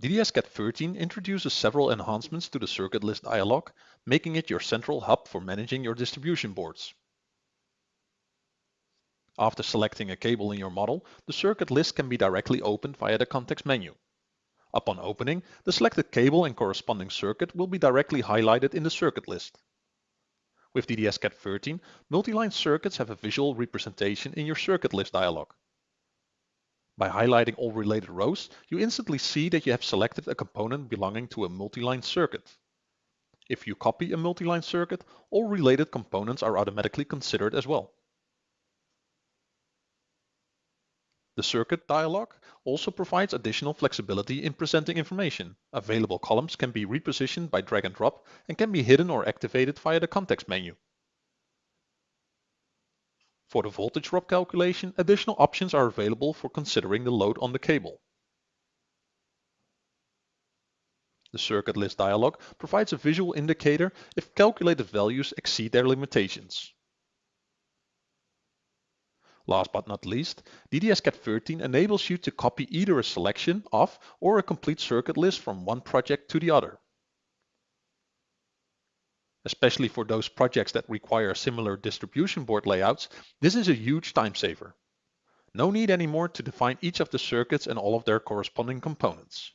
DDS-CAD13 introduces several enhancements to the circuit list dialog, making it your central hub for managing your distribution boards. After selecting a cable in your model, the circuit list can be directly opened via the context menu. Upon opening, the selected cable and corresponding circuit will be directly highlighted in the circuit list. With DDS-CAD13, multi-line circuits have a visual representation in your circuit list dialog. By highlighting all related rows, you instantly see that you have selected a component belonging to a multi-line circuit. If you copy a multi-line circuit, all related components are automatically considered as well. The circuit dialog also provides additional flexibility in presenting information. Available columns can be repositioned by drag and drop and can be hidden or activated via the context menu. For the voltage drop calculation, additional options are available for considering the load on the cable. The circuit list dialog provides a visual indicator if calculated values exceed their limitations. Last but not least, DDS-CAD13 enables you to copy either a selection of or a complete circuit list from one project to the other especially for those projects that require similar distribution board layouts, this is a huge time saver. No need anymore to define each of the circuits and all of their corresponding components.